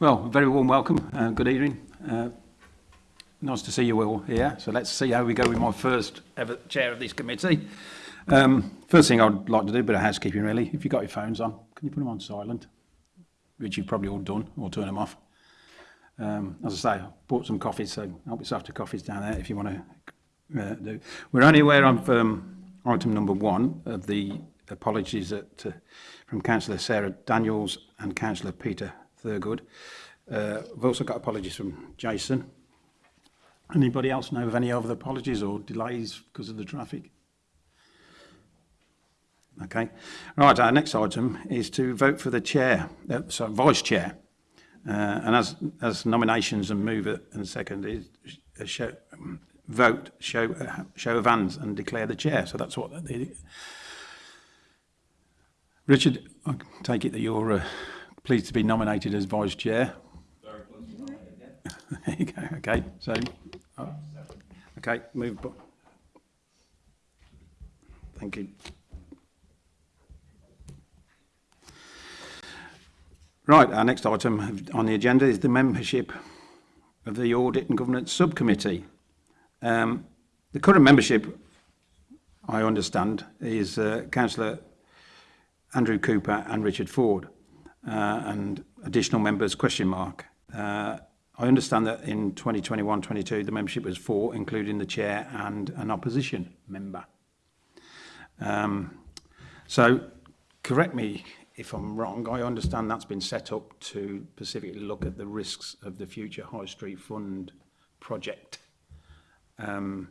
Well, very warm welcome. Uh, good evening. Uh, nice to see you all here. So let's see how we go with my first ever chair of this committee. Um, first thing I'd like to do, a bit of housekeeping really. If you've got your phones on, can you put them on silent? Which you've probably all done, or turn them off. Um, as I say, I bought some coffee, so help yourself to coffees down there if you want to uh, do. We're only aware of um, item number one of the apologies that, uh, from Councillor Sarah Daniels and Councillor Peter Thurgood. Uh, we've also got apologies from Jason. Anybody else know of any other apologies or delays because of the traffic? Okay. Right, our next item is to vote for the chair, uh, so vice chair. Uh, and as, as nominations and mover and second is uh, show, vote, show, uh, show of hands and declare the chair. So that's what the, Richard, I take it that you're uh, pleased to be nominated as vice chair. there you go. Okay. So, oh. okay. Move. Thank you. Right, our next item on the agenda is the membership of the Audit and Governance Subcommittee. Um, the current membership, I understand, is uh, Councillor Andrew Cooper and Richard Ford. Uh, and additional members question mark. Uh, I understand that in 2021-22 the membership was four, including the chair and an opposition member. Um, so correct me if I'm wrong, I understand that's been set up to specifically look at the risks of the future High Street Fund project. Um,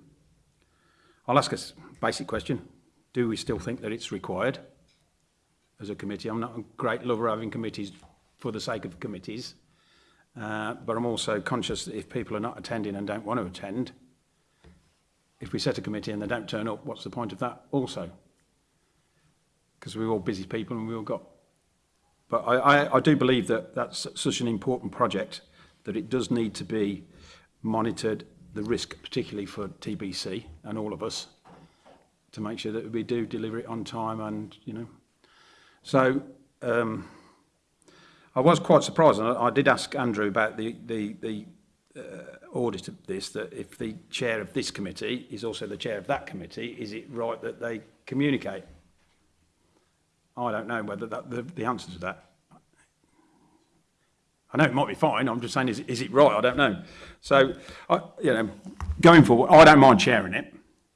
I'll ask a basic question. Do we still think that it's required? as a committee. I'm not a great lover of having committees for the sake of committees, uh, but I'm also conscious that if people are not attending and don't want to attend, if we set a committee and they don't turn up, what's the point of that also? Because we're all busy people and we've all got... But I, I, I do believe that that's such an important project that it does need to be monitored, the risk particularly for TBC and all of us, to make sure that we do deliver it on time and, you know, So um, I was quite surprised, and I, I did ask Andrew about the, the, the uh, audit of this, that if the chair of this committee is also the chair of that committee, is it right that they communicate? I don't know whether that, the, the answer to that. I know it might be fine. I'm just saying, is, is it right? I don't know. So, I, you know, going forward, I don't mind chairing it.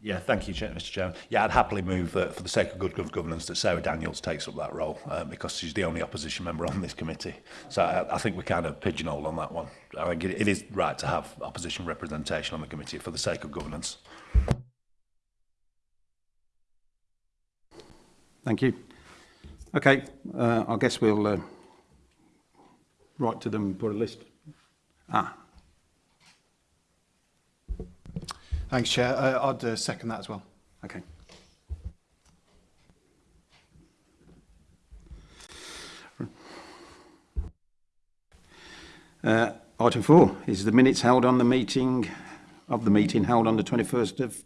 Yeah, thank you, Mr. Chairman. Yeah, I'd happily move that, for the sake of good, governance, that Sarah Daniels takes up that role uh, because she's the only opposition member on this committee. So I, I think we're kind of pigeonholed on that one. I think it, it is right to have opposition representation on the committee for the sake of governance. Thank you. Okay, uh, I guess we'll uh, write to them and put a list. Ah, Thanks, Chair. Uh, I'd uh, second that as well. Okay. Uh, item four is the minutes held on the meeting of the meeting held on the 21st of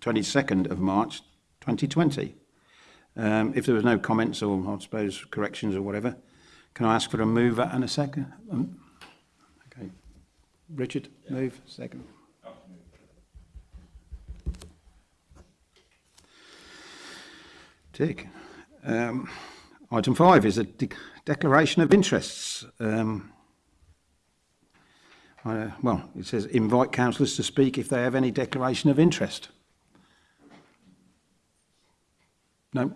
22nd of March 2020. Um, if there was no comments or I suppose corrections or whatever, can I ask for a mover and a second? Um, okay. Richard, yeah. move, second. Tick. Um, item five is a de declaration of interests. Um, well, it says invite councillors to speak if they have any declaration of interest. No?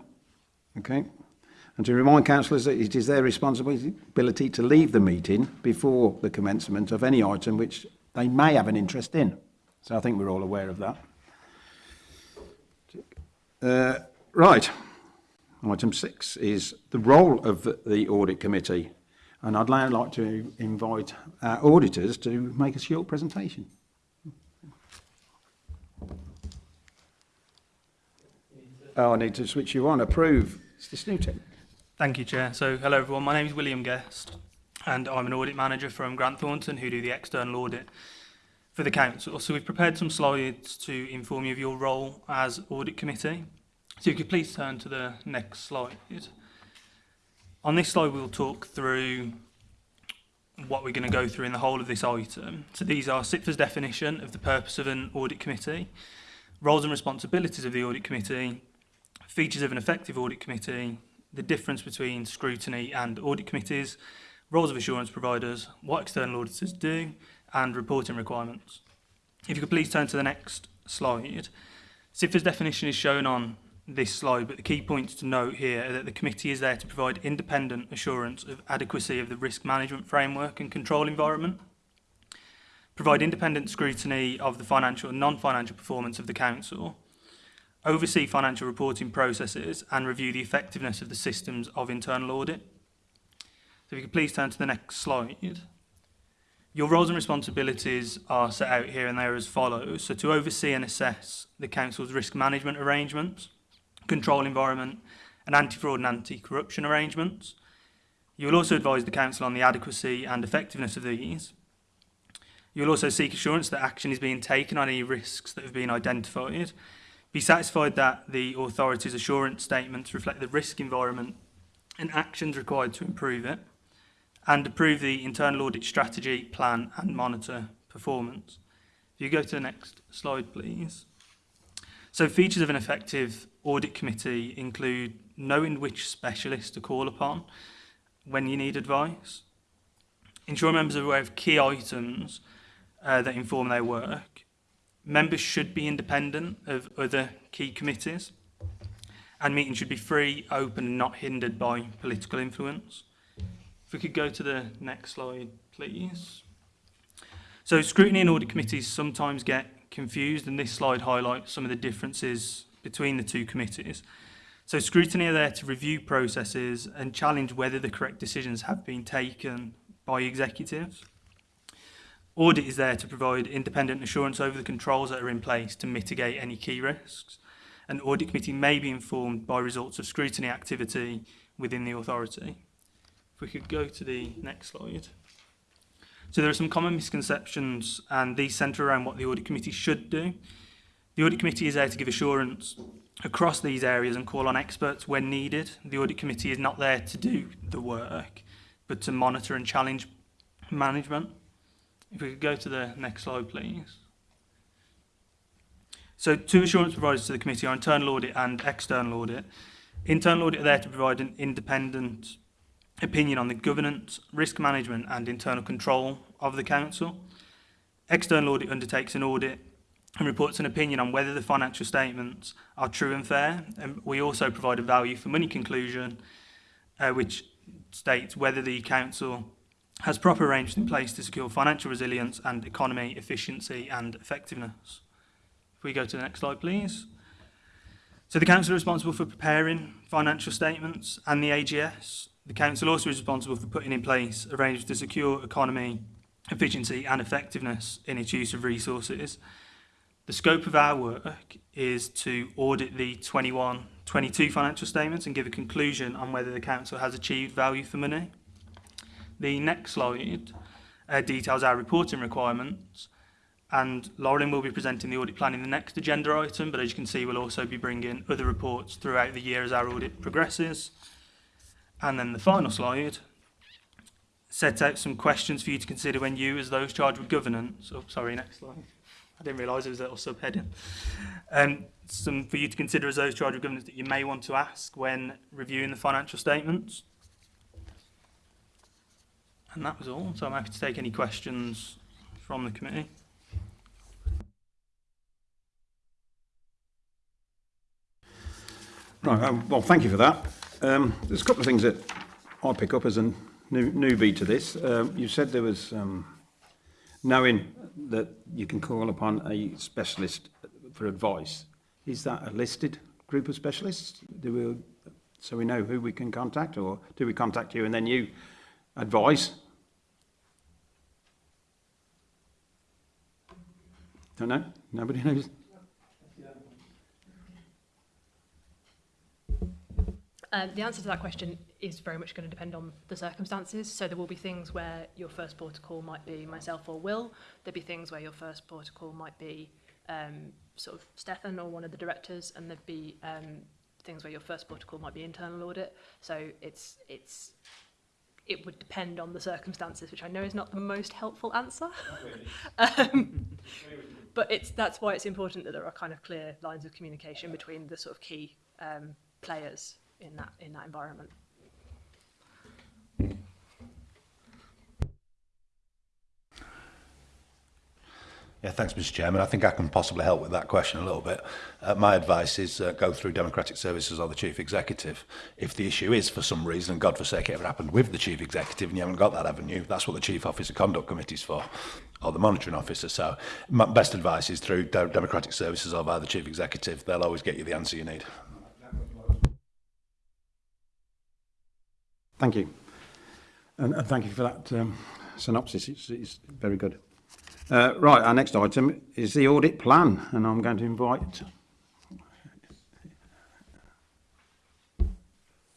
Okay. And to remind councillors that it is their responsibility to leave the meeting before the commencement of any item which they may have an interest in. So I think we're all aware of that. Uh, right. Item six is the role of the Audit Committee. And I'd now like to invite our auditors to make a short presentation. Oh, I need to switch you on. Approve. It's this new tech. Thank you, Chair. So, hello everyone. My name is William Guest, and I'm an audit manager from Grant Thornton, who do the external audit for the council. So, we've prepared some slides to inform you of your role as audit committee. So if you could please turn to the next slide. On this slide we'll talk through what we're going to go through in the whole of this item. So these are SIPFA's definition of the purpose of an audit committee, roles and responsibilities of the audit committee, features of an effective audit committee, the difference between scrutiny and audit committees, roles of assurance providers, what external auditors do, and reporting requirements. If you could please turn to the next slide. SIFA's definition is shown on this slide, but the key points to note here are that the committee is there to provide independent assurance of adequacy of the risk management framework and control environment, provide independent scrutiny of the financial and non-financial performance of the council, oversee financial reporting processes and review the effectiveness of the systems of internal audit. So if you could please turn to the next slide. Your roles and responsibilities are set out here and they are as follows. So to oversee and assess the Council's risk management arrangements, control environment, and anti-fraud and anti-corruption arrangements. You will also advise the Council on the adequacy and effectiveness of these. You will also seek assurance that action is being taken on any risks that have been identified. Be satisfied that the authority's assurance statements reflect the risk environment and actions required to improve it, and approve the internal audit strategy, plan and monitor performance. If you go to the next slide, please. So features of an effective audit committee include knowing which specialist to call upon when you need advice, ensuring members are aware of key items uh, that inform their work, members should be independent of other key committees, and meetings should be free, open and not hindered by political influence. If we could go to the next slide, please. So scrutiny and audit committees sometimes get confused, and this slide highlights some of the differences between the two committees. So scrutiny are there to review processes and challenge whether the correct decisions have been taken by executives. Audit is there to provide independent assurance over the controls that are in place to mitigate any key risks. An audit committee may be informed by results of scrutiny activity within the authority. If we could go to the next slide. So there are some common misconceptions and these centre around what the audit committee should do. The audit committee is there to give assurance across these areas and call on experts when needed. The audit committee is not there to do the work, but to monitor and challenge management. If we could go to the next slide, please. So two assurance providers to the committee are internal audit and external audit. Internal audit are there to provide an independent opinion on the governance, risk management and internal control of the council. External audit undertakes an audit and reports an opinion on whether the financial statements are true and fair. And we also provide a value for money conclusion, uh, which states whether the council has proper arrangements in place to secure financial resilience and economy efficiency and effectiveness. If we go to the next slide, please. So the council are responsible for preparing financial statements and the AGS. The Council also is responsible for putting in place arrangements to secure economy, efficiency and effectiveness in its use of resources. The scope of our work is to audit the 21-22 financial statements and give a conclusion on whether the Council has achieved value for money. The next slide uh, details our reporting requirements and Lauren will be presenting the audit plan in the next agenda item, but as you can see, we'll also be bringing other reports throughout the year as our audit progresses. And then the final slide sets out some questions for you to consider when you, as those charged with governance, oh, sorry, next slide. I didn't realise it was a little subheading. Um, some for you to consider as those charged with governance that you may want to ask when reviewing the financial statements. And that was all. So I'm happy to take any questions from the committee. Right, um, well, thank you for that. Um, there's a couple of things that I pick up as a new, newbie to this. Um, you said there was um, knowing that you can call upon a specialist for advice. Is that a listed group of specialists? Do we, so we know who we can contact, or do we contact you and then you advise? Don't know. Nobody knows. Um, the answer to that question is very much going to depend on the circumstances. So there will be things where your first port of call might be myself or Will. There'll be things where your first port of call might be um, sort of Stefan or one of the directors, and there'd be um, things where your first port of call might be internal audit. So it's it's it would depend on the circumstances, which I know is not the most helpful answer. um, but it's that's why it's important that there are kind of clear lines of communication between the sort of key um, players in that in that environment. Yeah, thanks, Mr. Chairman. I think I can possibly help with that question a little bit. Uh, my advice is uh, go through Democratic Services or the Chief Executive. If the issue is, for some reason, and God forsake it ever happened with the Chief Executive and you haven't got that avenue, that's what the Chief Officer Conduct Committee is for, or the Monitoring Officer. So my best advice is through Democratic Services or by the Chief Executive. They'll always get you the answer you need. Thank you. And, and thank you for that um, synopsis. It's, it's very good. Uh, right, our next item is the audit plan, and I'm going to invite...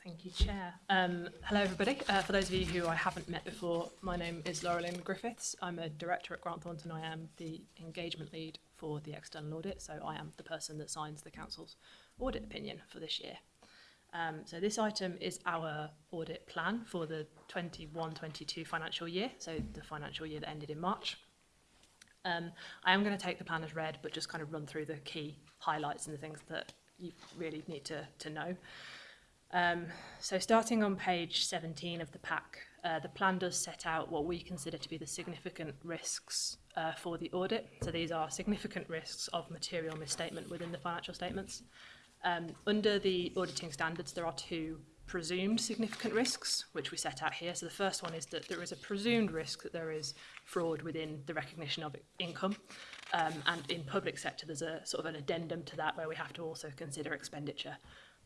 Thank you, Chair. Um, hello, everybody. Uh, for those of you who I haven't met before, my name is Laurelyn Griffiths. I'm a director at Grant Thornton. I am the engagement lead for the external audit, so I am the person that signs the Council's audit opinion for this year. Um, so this item is our audit plan for the 21-22 financial year, so the financial year that ended in March. Um, I am going to take the plan as read, but just kind of run through the key highlights and the things that you really need to, to know. Um, so starting on page 17 of the pack, uh, the plan does set out what we consider to be the significant risks uh, for the audit. So these are significant risks of material misstatement within the financial statements. Um, under the auditing standards, there are two presumed significant risks, which we set out here. So the first one is that there is a presumed risk that there is fraud within the recognition of income. Um, and in public sector, there's a sort of an addendum to that where we have to also consider expenditure.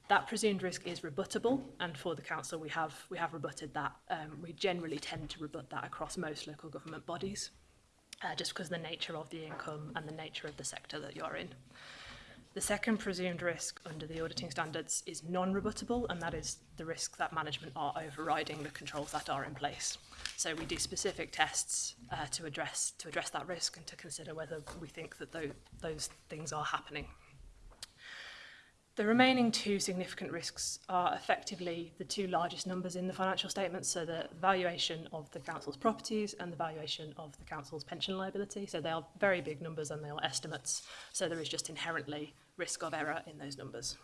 That presumed risk is rebuttable, and for the council, we have we have rebutted that. Um, we generally tend to rebut that across most local government bodies, uh, just because of the nature of the income and the nature of the sector that you're in. The second presumed risk under the auditing standards is non-rebuttable, and that is the risk that management are overriding the controls that are in place. So we do specific tests uh, to address to address that risk and to consider whether we think that those, those things are happening. The remaining two significant risks are effectively the two largest numbers in the financial statements, so the valuation of the council's properties and the valuation of the council's pension liability. So they are very big numbers and they are estimates, so there is just inherently risk of error in those numbers.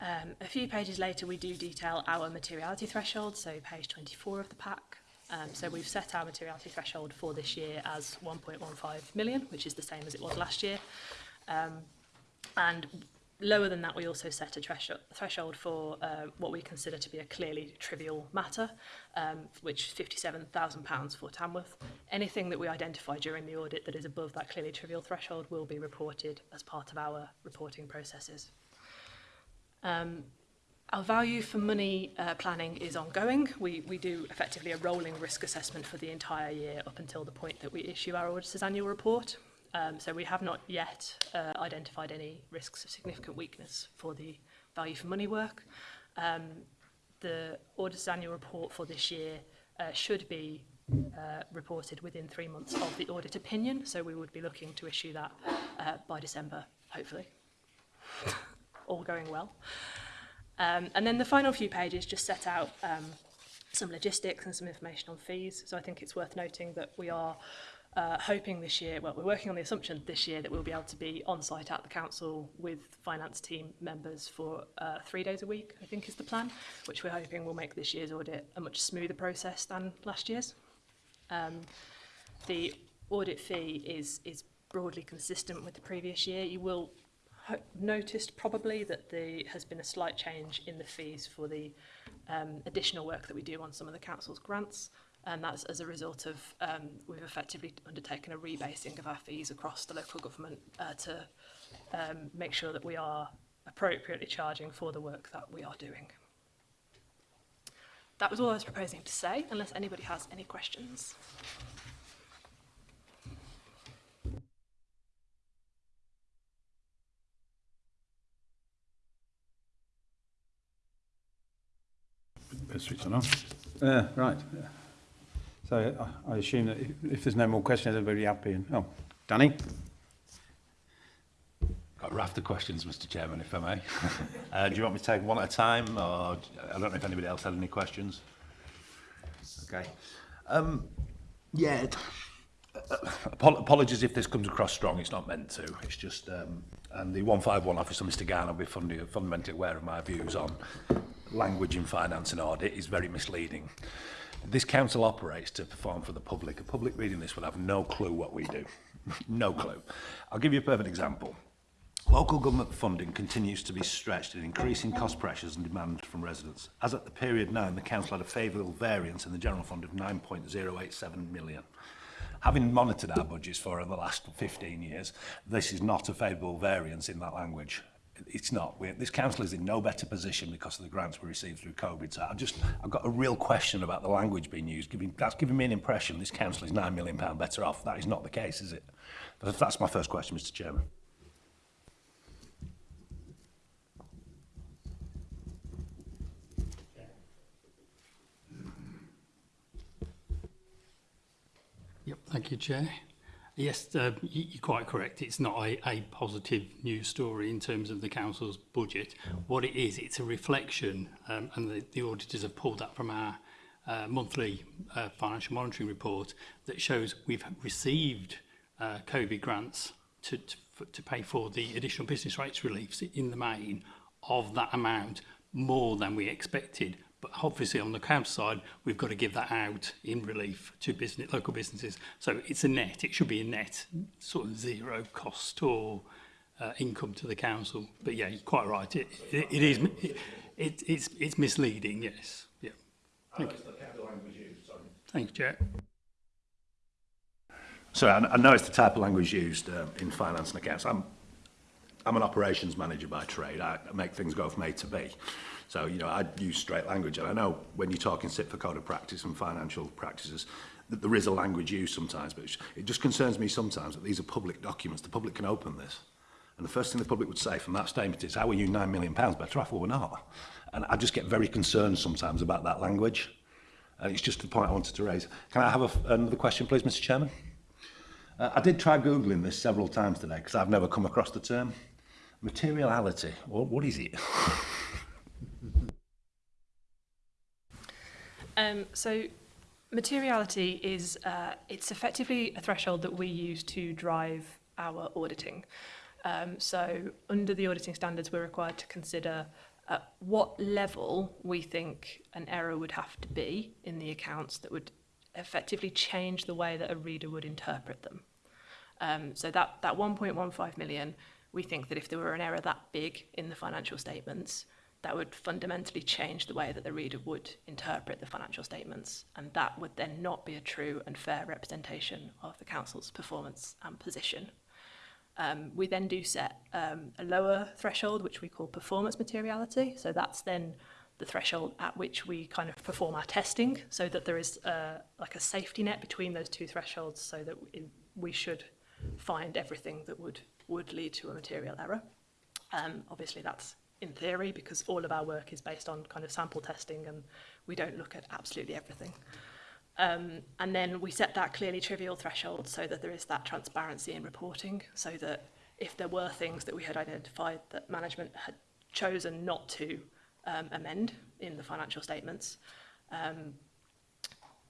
Um, a few pages later, we do detail our materiality threshold, so page 24 of the pack. Um, so we've set our materiality threshold for this year as 1.15 million, which is the same as it was last year. Um, and lower than that, we also set a threshold for uh, what we consider to be a clearly trivial matter, um, which £57,000 for Tamworth. Anything that we identify during the audit that is above that clearly trivial threshold will be reported as part of our reporting processes. Um, our value for money uh, planning is ongoing. We, we do effectively a rolling risk assessment for the entire year up until the point that we issue our auditor's annual report. Um, so we have not yet uh, identified any risks of significant weakness for the value for money work. Um, the auditor's annual report for this year uh, should be uh, reported within three months of the audit opinion, so we would be looking to issue that uh, by December, hopefully. All going well. Um, and then the final few pages just set out um, some logistics and some information on fees. So I think it's worth noting that we are uh, hoping this year, well, we're working on the assumption this year that we'll be able to be on site at the council with finance team members for uh, three days a week, I think is the plan, which we're hoping will make this year's audit a much smoother process than last year's. Um, the audit fee is, is broadly consistent with the previous year. You will noticed probably that there has been a slight change in the fees for the um, additional work that we do on some of the council's grants and that's as a result of um, we've effectively undertaken a rebasing of our fees across the local government uh, to um, make sure that we are appropriately charging for the work that we are doing. That was all I was proposing to say, unless anybody has any questions. switch on. Uh, right. Yeah. So I, I assume that if, if, there's no more questions, everybody happy. And, oh, Danny? Got a raft of questions, Mr. Chairman, if I may. uh, do you want me to take one at a time, or I don't know if anybody else had any questions? Okay. Um, yeah. Uh, uh apologies if this comes across strong. It's not meant to. It's just, um, and the 151 officer, Mr. Garner, will be fundamentally aware of my views on language in finance and audit is very misleading this council operates to perform for the public. A public reading this will have no clue what we do. no clue. I'll give you a perfect example. Local government funding continues to be stretched in increasing cost pressures and demand from residents. As at the period now, the council had a favourable variance in the general fund of 9.087 million. Having monitored our budgets for over the last 15 years, this is not a favourable variance in that language. it's not. We're, this council is in no better position because of the grants we received through COVID. So I've just, I've got a real question about the language being used. Giving, that's giving me an impression this council is nine million pound better off. That is not the case, is it? But that's my first question, Mr. Chairman. Yep, thank you, Chair. Yes, uh, you're quite correct. It's not a, a positive news story in terms of the council's budget. What it is, it's a reflection, um, and the, the auditors have pulled that from our uh, monthly uh, financial monitoring report that shows we've received uh, COVID grants to, to, to pay for the additional business rates reliefs in the main of that amount more than we expected. But obviously on the cab side, we've got to give that out in relief to business, local businesses. So it's a net, it should be a net sort of zero cost or uh, income to the council. But yeah, you're quite right. It, it, it is, it, it, it's, it's misleading, yes. Yeah. Thank you. Thank you, Jack. So I, know it's the type of language used um, in finance and accounts. I'm, I'm an operations manager by trade. I make things go from A to B. So, you know, I use straight language. And I know when you're talking SIP for code of practice and financial practices, that there is a language used sometimes, but it just concerns me sometimes that these are public documents. The public can open this. And the first thing the public would say from that statement is, how are you £9 million better off or we're not? And I just get very concerned sometimes about that language. And it's just the point I wanted to raise. Can I have a, another question, please, Mr Chairman? Uh, I did try Googling this several times today because I've never come across the term. Materiality, what, what is it? Um, so materiality is uh, it's effectively a threshold that we use to drive our auditing. Um, so under the auditing standards, we're required to consider at uh, what level we think an error would have to be in the accounts that would effectively change the way that a reader would interpret them. Um, so that, that 1.15 million, we think that if there were an error that big in the financial statements, that would fundamentally change the way that the reader would interpret the financial statements, and that would then not be a true and fair representation of the council's performance and position. Um, we then do set um, a lower threshold, which we call performance materiality. So that's then the threshold at which we kind of perform our testing so that there is a, like a safety net between those two thresholds so that we, should find everything that would, would lead to a material error. Um, obviously, that's in theory because all of our work is based on kind of sample testing and we don't look at absolutely everything. Um, and then we set that clearly trivial threshold so that there is that transparency in reporting so that if there were things that we had identified that management had chosen not to um, amend in the financial statements, um,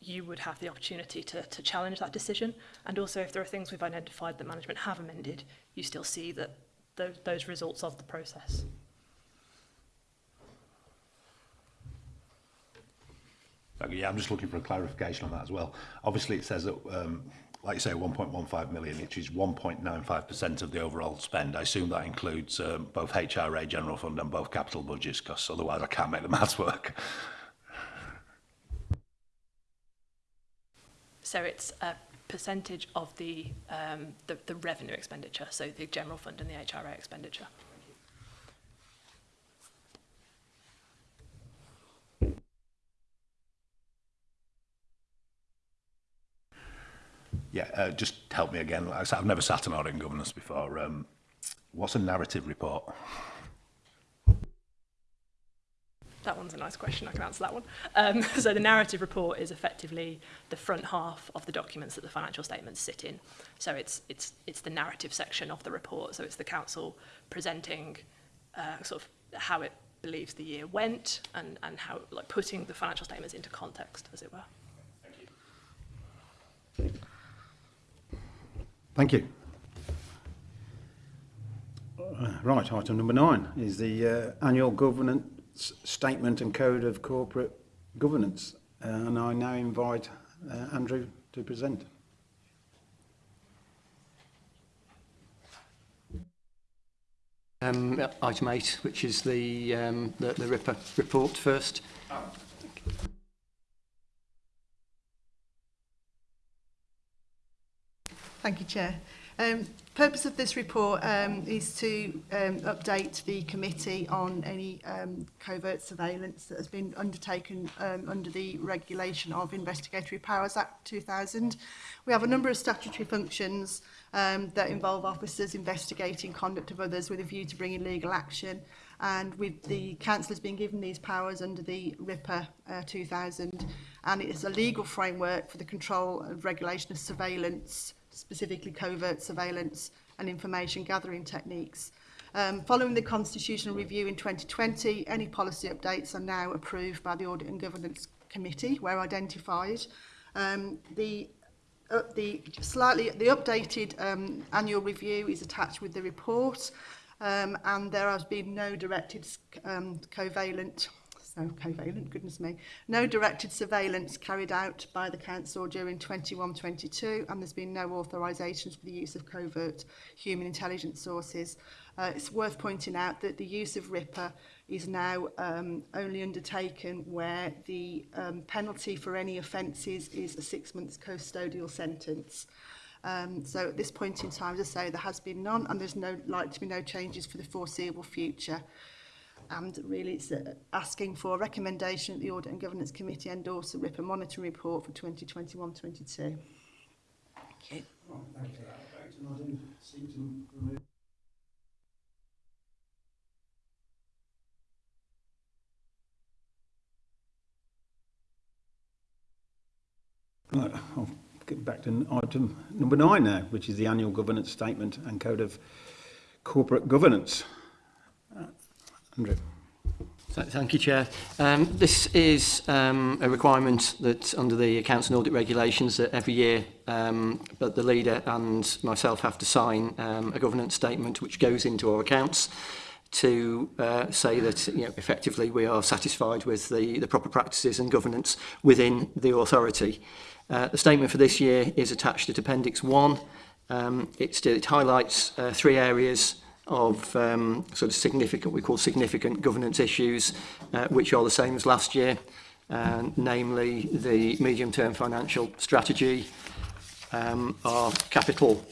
you would have the opportunity to, to challenge that decision. And also if there are things we've identified that management have amended, you still see that those, those results of the process. Yeah, I'm just looking for a clarification on that as well. Obviously, it says that, um, like you say, 1.15 million, which is 1.95% of the overall spend. I assume that includes um, both HRA general fund and both capital budgets, because otherwise I can't make the maths work. So it's a percentage of the, um, the, the revenue expenditure, so the general fund and the HRA expenditure. yeah, uh, just help me again. Like I've never sat on audit and governance before. Um, what's a narrative report? That one's a nice question, I can answer that one. Um, so the narrative report is effectively the front half of the documents that the financial statements sit in. So it's, it's, it's the narrative section of the report, so it's the council presenting uh, sort of how it believes the year went and, and how, like putting the financial statements into context, as it were. Thank you. Uh, right, item number nine is the uh, annual governance statement and code of corporate governance. Uh, and I now invite uh, Andrew to present. Um, item eight, which is the, um, the, the RIPA report first. Oh. Thank you, Chair. Um, purpose of this report um, is to um, update the committee on any um, covert surveillance that has been undertaken um, under the regulation of Investigatory Powers Act 2000. We have a number of statutory functions um, that involve officers investigating conduct of others with a view to bringing legal action and with the has being given these powers under the RIPA uh, 2000 and it is a legal framework for the control and regulation of surveillance specifically covert surveillance and information gathering techniques. Um, following the constitutional review in 2020, any policy updates are now approved by the Audit and Governance Committee where identified. Um, the uh, the slightly the updated um, annual review is attached with the report um, and there has been no directed um, covalent so covalent, goodness me. No directed surveillance carried out by the council during 21-22 and there's been no authorisations for the use of covert human intelligence sources. Uh, it's worth pointing out that the use of RIPper is now um, only undertaken where the um, penalty for any offences is a six months custodial sentence. Um, so at this point in time, as I say, there has been none and there's no like to be no changes for the foreseeable future. and really it's uh, asking for a recommendation that the Audit and Governance Committee endorse the RIPA monitoring report for 2021-22. Well, thank you for that, and I seem to remove Right, I'll get back to item number nine now, which is the annual governance statement and code of corporate governance. Andrew. Thank you, Chair. Um, this is um, a requirement that under the Accounts and Audit Regulations that every year um, but the leader and myself have to sign um, a governance statement which goes into our accounts to uh, say that you know, effectively we are satisfied with the, the proper practices and governance within the authority. Uh, the statement for this year is attached at Appendix 1. Um, it, it highlights uh, three areas of um, sort of significant, we call significant governance issues, uh, which are the same as last year, uh, namely the medium-term financial strategy, um, our capital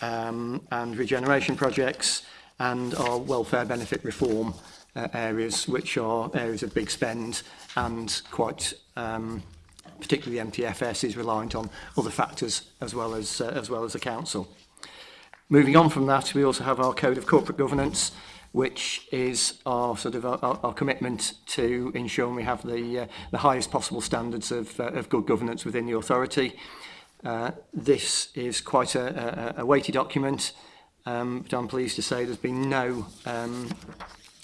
um, and regeneration projects, and our welfare benefit reform uh, areas, which are areas of big spend and quite um, particularly MTFS is reliant on other factors as well as uh, as well as the council. Moving on from that, we also have our Code of Corporate Governance, which is our sort of our, our commitment to ensuring we have the uh, the highest possible standards of uh, of good governance within the authority. Uh, this is quite a, a, a weighty document, um, but I'm pleased to say there's been no um,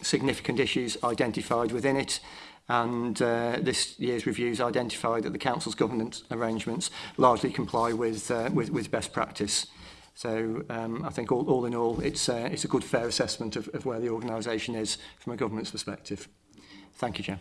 significant issues identified within it. And uh, this year's reviews identified that the Council's governance arrangements largely comply with, uh, with, with best practice. Uh, So um, I think all, all in all, it's, uh, it's a good fair assessment of, of where the organisation is from a government's perspective. Thank you, Chair.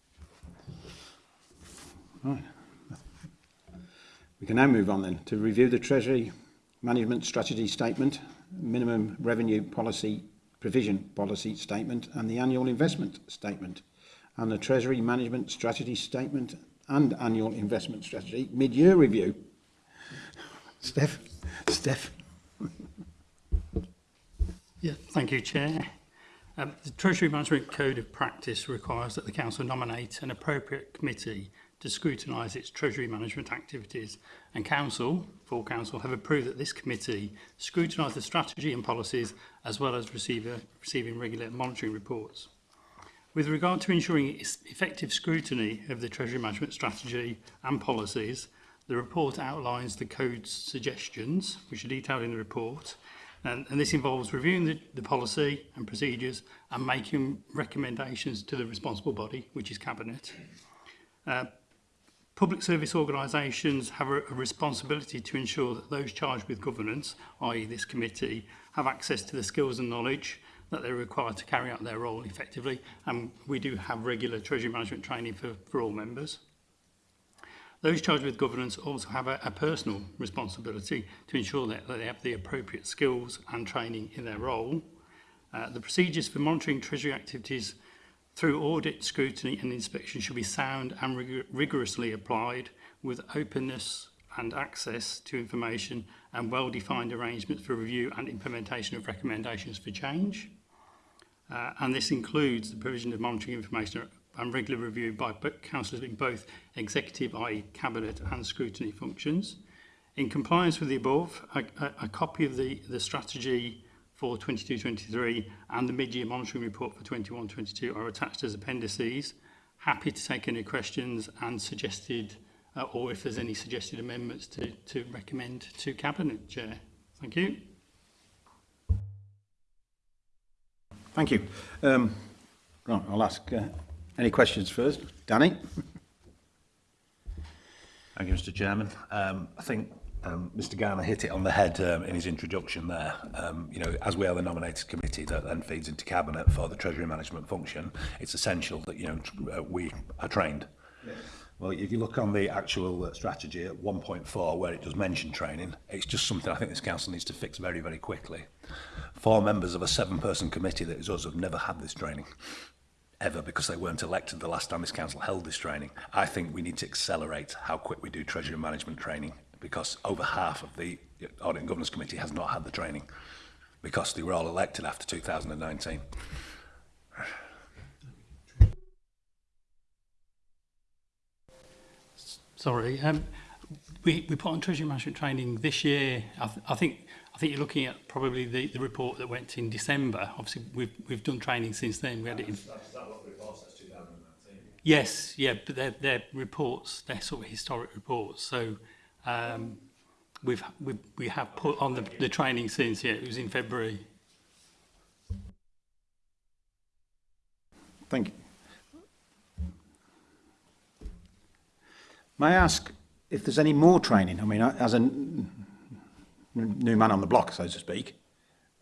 We can now move on then to review the Treasury Management Strategy Statement, Minimum Revenue Policy Provision Policy Statement and the Annual Investment Statement and the Treasury Management Strategy Statement and Annual Investment Strategy Mid-Year Review. Steph, Steph. yeah, thank you, Chair. Um, the Treasury Management Code of Practice requires that the Council nominate an appropriate committee to scrutinise its Treasury management activities and Council, full Council, have approved that this committee scrutinise the strategy and policies as well as receive, a, receiving regular monitoring reports. With regard to ensuring effective scrutiny of the Treasury management strategy and policies, the report outlines the code's suggestions, which are detailed in the report, and, and this involves reviewing the, the policy and procedures and making recommendations to the responsible body, which is Cabinet. Uh, Public service organisations have a, responsibility to ensure that those charged with governance, i.e. this committee, have access to the skills and knowledge that they're required to carry out their role effectively and we do have regular treasury management training for, for all members. Those charged with governance also have a, a personal responsibility to ensure that, that they have the appropriate skills and training in their role. Uh, the procedures for monitoring treasury activities through audit, scrutiny and inspection should be sound and rig rigorously applied with openness and access to information and well-defined arrangements for review and implementation of recommendations for change. Uh, and this includes the provision of monitoring information and regular review by councillors in both executive, i.e. cabinet and scrutiny functions. In compliance with the above, a, a, a copy of the, the strategy for 22-23 and the mid-year monitoring report for 21-22 are attached as appendices. Happy to take any questions and suggested, uh, or if there's any suggested amendments to, to recommend to Cabinet Chair. Thank you. Thank you. Um, right, I'll ask uh, any questions first. Danny? Thank you, Mr Chairman. Um, I think Um, Mr Garner hit it on the head um, in his introduction there. Um, you know, as we are the nominated committee that then feeds into cabinet for the treasury management function, it's essential that you know uh, we are trained. Yes. Well, if you look on the actual uh, strategy at 1.4, where it does mention training, it's just something I think this council needs to fix very, very quickly. Four members of a seven-person committee that is us have never had this training ever because they weren't elected the last time this council held this training. I think we need to accelerate how quick we do treasury management training because over half of the Audit and Governance Committee has not had the training because they were all elected after 2019. Sorry, um, we, we put on Treasury Management training this year. I, th I think I think you're looking at probably the, the report that went in December. Obviously, we've, we've done training since then. We had it in... Yes, yeah, but they're, they're reports, they're sort of historic reports. So um, we've, we've, we have put on the, the training since, yeah, it was in February. Thank you. May I ask if there's any more training? I mean, as a new man on the block, so to speak,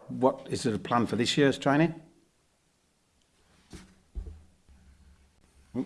what is there a plan for this year's training? Um,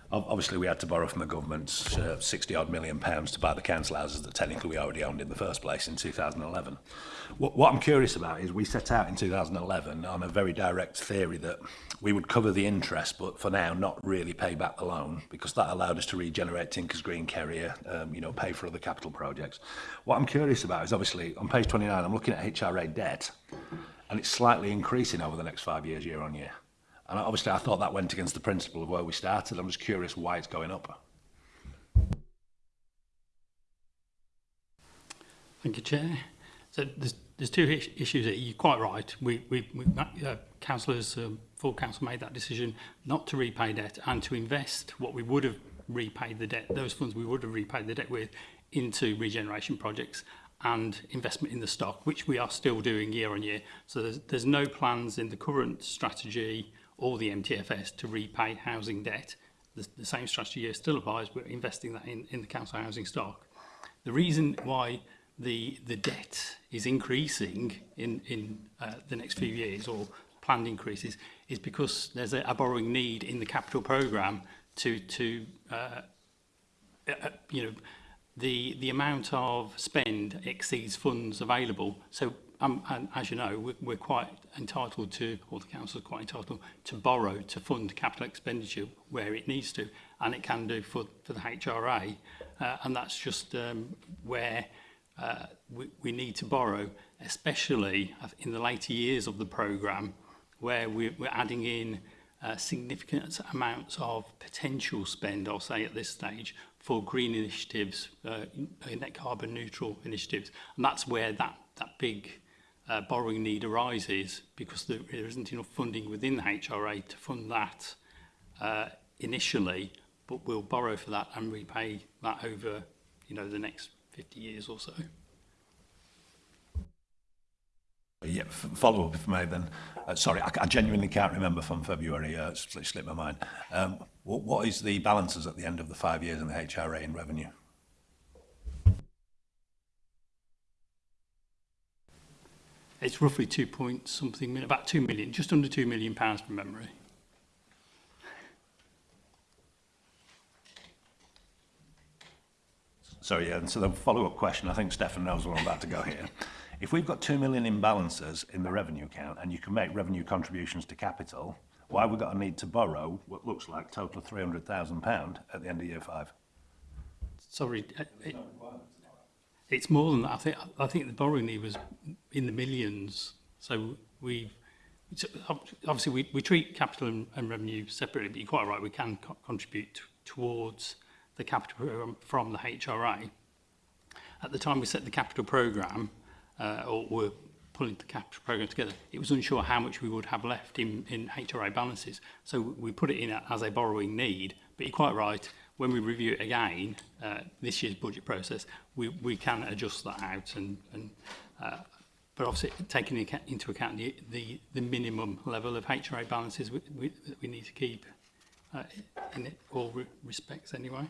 Obviously, we had to borrow from the government uh, 60 odd million pounds to buy the council houses that technically we already owned in the first place in 2011. What, what I'm curious about is we set out in 2011 on a very direct theory that we would cover the interest, but for now not really pay back the loan because that allowed us to regenerate Tinkers Green Carrier, um, you know, pay for other capital projects. What I'm curious about is obviously on page 29, I'm looking at HRA debt and it's slightly increasing over the next five years, year on year. And obviously, I thought that went against the principle of where we started. I'm just curious why it's going up. Thank you, Chair. So there's, there's two issues here. You're quite right. We, we, we uh, councillors, um, full council made that decision not to repay debt and to invest what we would have repaid the debt, those funds we would have repaid the debt with, into regeneration projects and investment in the stock, which we are still doing year on year. So there's, there's no plans in the current strategy or the MTFS to repay housing debt. The, the same strategy here still applies. We're investing that in, in the council housing stock. The reason why the the debt is increasing in in uh, the next few years or planned increases is because there's a, a borrowing need in the capital program to to uh, uh, uh you know the the amount of spend exceeds funds available so um, and as you know, we're, we're quite entitled to, or the council is quite entitled to borrow to fund capital expenditure where it needs to, and it can do for, for the HRA, uh, and that's just um, where uh, we, we need to borrow, especially in the later years of the programme, where we're, we're adding in uh, significant amounts of potential spend, I'll say at this stage, for green initiatives, uh, net carbon neutral initiatives. And that's where that, that big uh, borrowing need arises because there isn't enough funding within the HRA to fund that uh, initially, but we'll borrow for that and repay that over you know, the next 50 years or so. Yeah, follow up if I may then. Uh, sorry, I, I genuinely can't remember from February, uh, it slipped my mind. Um, what, what is the balances at the end of the five years in the HRA in revenue? It's roughly two point something, about two million, just under two million pounds from memory. So yeah, and so the follow-up question, I think Stefan knows where I'm about to go here. If we've got 2 million imbalances in the revenue account and you can make revenue contributions to capital, why have we got a need to borrow what looks like total £300,000 at the end of year five? Sorry. Uh, it, It's more than that. I think I think the borrowing need was in the millions. So we obviously we, we treat capital and, and revenue separately, but you're quite right. We can co contribute towards the capital from the HRA. At the time we set the capital program, uh, or were pulling the capital program together, it was unsure how much we would have left in, in HRA balances. So we put it in as a borrowing need. But you're quite right when we review it again, uh, this year's budget process, we, we can adjust that out. And, and uh, but obviously taking into account the, the, the minimum level of HRA balances we, we, that we need to keep uh, in all respects anyway.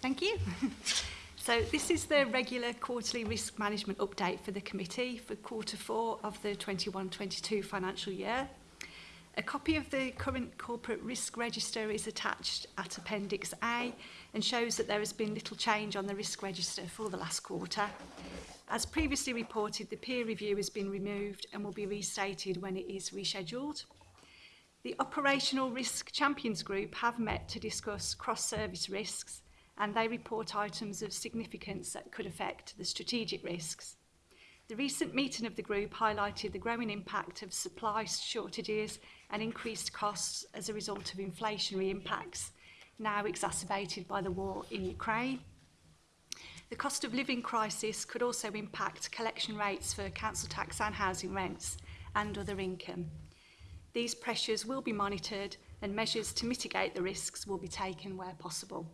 Thank you. so this is the regular quarterly risk management update for the committee for quarter four of the 21-22 financial year. A copy of the current corporate risk register is attached at Appendix A and shows that there has been little change on the risk register for the last quarter. As previously reported, the peer review has been removed and will be restated when it is rescheduled. The Operational Risk Champions Group have met to discuss cross-service risks and they report items of significance that could affect the strategic risks. The recent meeting of the group highlighted the growing impact of supply shortages and increased costs as a result of inflationary impacts, now exacerbated by the war in Ukraine. The cost of living crisis could also impact collection rates for council tax and housing rents and other income. These pressures will be monitored and measures to mitigate the risks will be taken where possible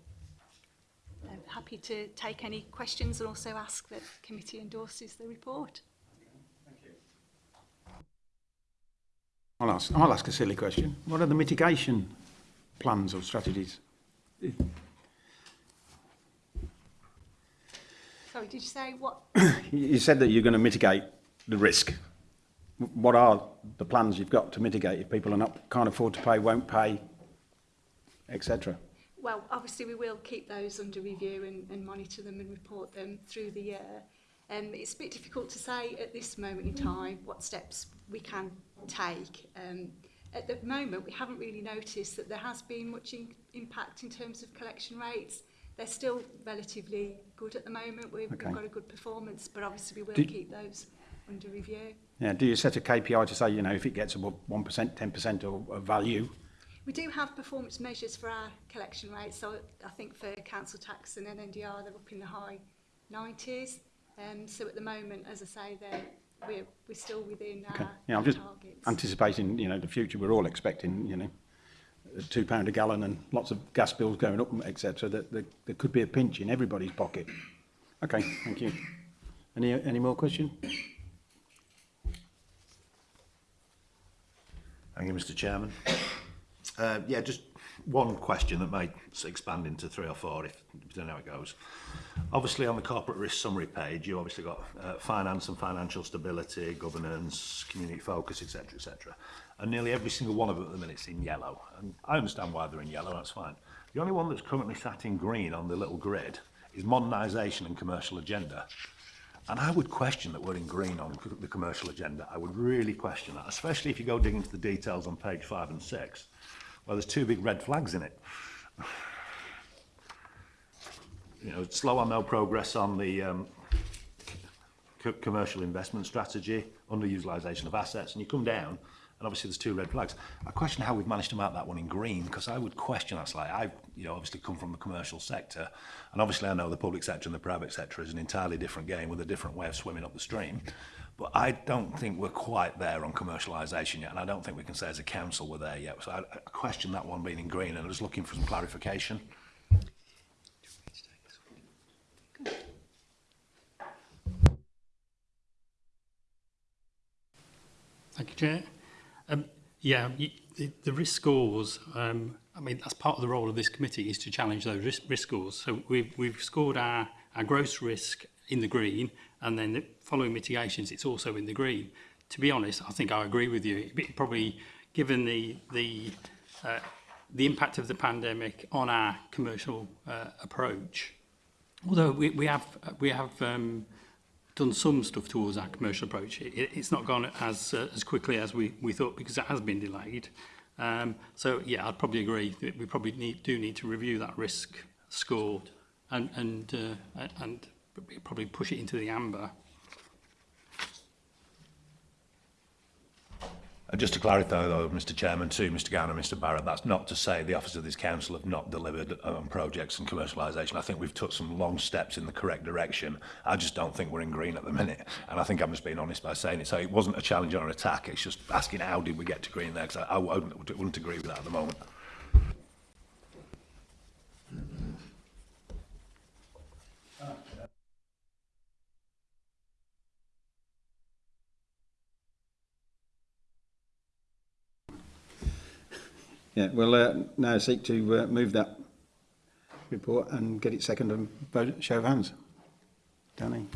happy to take any questions and also ask that the committee endorses the report. I'll ask, I'll ask a silly question. What are the mitigation plans or strategies? Sorry, did you say what? you said that you're going to mitigate the risk. What are the plans you've got to mitigate if people are not, can't afford to pay, won't pay, etc.? well, obviously we will keep those under review and, and monitor them and report them through the year. Um, it's a bit difficult to say at this moment in time what steps we can take. Um, at the moment, we haven't really noticed that there has been much in impact in terms of collection rates. They're still relatively good at the moment. We've, okay. we've got a good performance, but obviously we will Did keep those under review. Yeah, do you set a KPI to say, you know, if it gets above 1%, 10% of, of value, We do have performance measures for our collection rates. So I think for council tax and NNDR, they're up in the high 90s. Um, so at the moment, as I say, they're we're, we're still within okay. our, yeah, I'm just targets. anticipating, you know, the future. We're all expecting, you know, two pound a gallon and lots of gas bills going up, etc. That there, there could be a pinch in everybody's pocket. Okay, thank you. Any any more question? Thank you, Mr. Chairman. Uh, yeah, just one question that might expand into three or four if you don't know how it goes. Obviously, on the corporate risk summary page, you obviously got uh, finance and financial stability, governance, community focus, etc., etc. And nearly every single one of them at the is in yellow. And I understand why they're in yellow. That's fine. The only one that's currently sat in green on the little grid is modernisation and commercial agenda. And I would question that we're in green on the commercial agenda. I would really question that, especially if you go digging into the details on page five and six. Well, there's two big red flags in it. you know, slow on no progress on the um, commercial investment strategy, underutilisation of assets, and you come down, and obviously there's two red flags. I question how we've managed to mark that one in green, because I would question that like, I you know, obviously come from the commercial sector, and obviously I know the public sector and the private sector is an entirely different game with a different way of swimming up the stream. But I don't think we're quite there on commercialisation yet, and I don't think we can say as a council we're there yet. So I, I question that one being in green, and I was looking for some clarification. Thank you, Chair. Um, yeah, you, the, the risk scores, um, I mean, that's part of the role of this committee is to challenge those risk, risk scores. So we've, we've scored our, our gross risk in the green and then the following mitigations, it's also in the green. To be honest, I think I agree with you. probably, given the the uh, the impact of the pandemic on our commercial uh, approach, although we, we have we have um, done some stuff towards our commercial approach, it, it's not gone as uh, as quickly as we we thought because it has been delayed. Um, so yeah, I'd probably agree that we probably need, do need to review that risk score and and uh, and probably push it into the amber. And just to clarify, though, Mr Chairman, to Mr Garner, Mr Barrett, that's not to say the Office of this Council have not delivered on um, projects and commercialisation. I think we've took some long steps in the correct direction. I just don't think we're in green at the minute. And I think I'm just being honest by saying it. So it wasn't a challenge or an attack. It's just asking how did we get to green there, because I, I, wouldn't, wouldn't agree with that at the moment. Yeah, we'll uh, now seek to uh, move that report and get it seconded and vote, show of hands. Danny.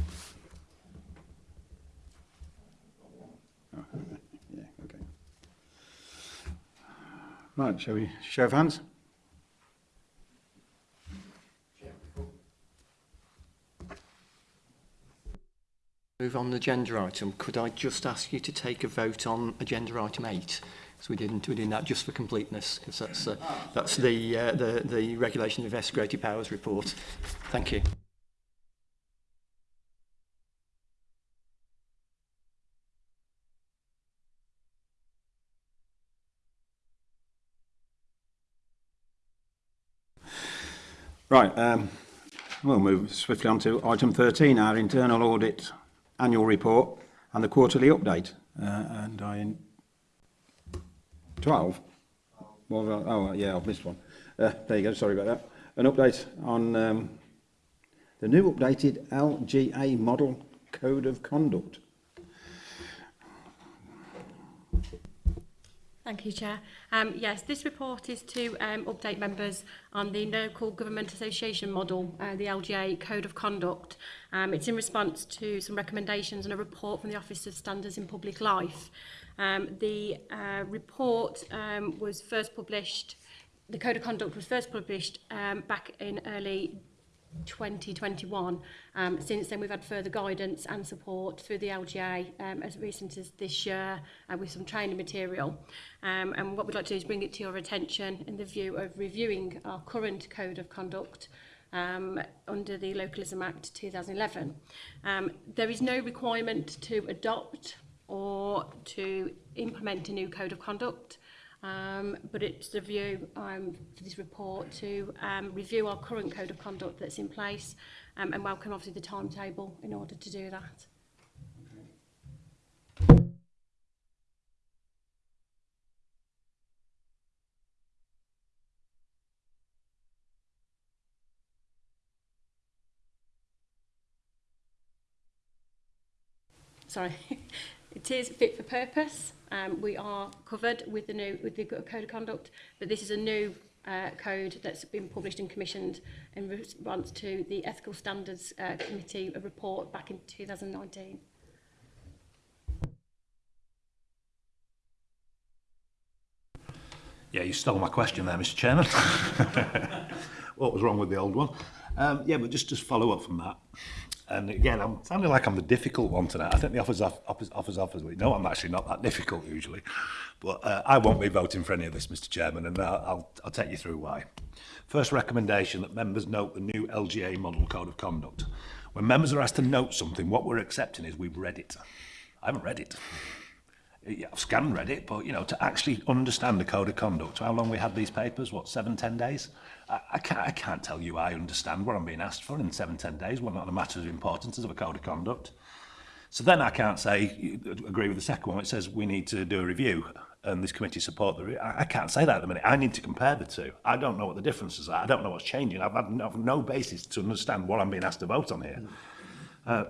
yeah, okay. Right, shall we show of hands? Move on the agenda item. Could I just ask you to take a vote on agenda item 8? So we didn't we did that just for completeness because that's uh, that's the uh, the the regulation of vested powers report. Thank you. Right, um, we'll move swiftly on to item 13, our internal audit annual report and the quarterly update. Uh, and I 12? Well, oh, yeah, I've missed one. Uh, there you go, sorry about that. An update on um, the new updated LGA model code of conduct. Thank you, Chair. Um, yes, this report is to um, update members on the local government association model, uh, the LGA Code of Conduct. Um, it's in response to some recommendations and a report from the Office of Standards in Public Life. Um, the uh, report um, was first published, the Code of Conduct was first published um, back in early 2021. Um, since then, we've had further guidance and support through the LGA um, as recent as this year uh, with some training material. Um, and what we'd like to do is bring it to your attention in the view of reviewing our current Code of Conduct um, under the Localism Act 2011. Um, there is no requirement to adopt or to implement a new code of conduct. Um, but it's the view um, for this report to um, review our current code of conduct that's in place um, and welcome obviously the timetable in order to do that. Sorry. It is fit for purpose. Um, we are covered with the new with the code of conduct, but this is a new uh, code that's been published and commissioned in response to the Ethical Standards uh, Committee report back in 2019. Yeah, you stole my question there, Mr Chairman. what was wrong with the old one? Um, yeah, but just, just follow up from that. And again, I'm sounding like I'm the difficult one tonight. I think the offers off, offers offers offers. No, I'm actually not that difficult usually, but uh, I won't be voting for any of this, Mr. Chairman, and I'll, uh, I'll, I'll take you through why. First recommendation that members note the new LGA model code of conduct. When members are asked to note something, what we're accepting is we've read it. I haven't read it yeah, I've scanned read it, but you know, to actually understand the code of conduct, how long we had these papers, what, seven, ten days? I, I, can't, I can't tell you I understand what I'm being asked for in seven, ten days, well, not a matter of importance of a code of conduct. So then I can't say, agree with the second one, it says we need to do a review and this committee support the I, I can't say that at the minute. I need to compare the two. I don't know what the differences are. I don't know what's changing. I've had no, no basis to understand what I'm being asked to vote on here. Uh,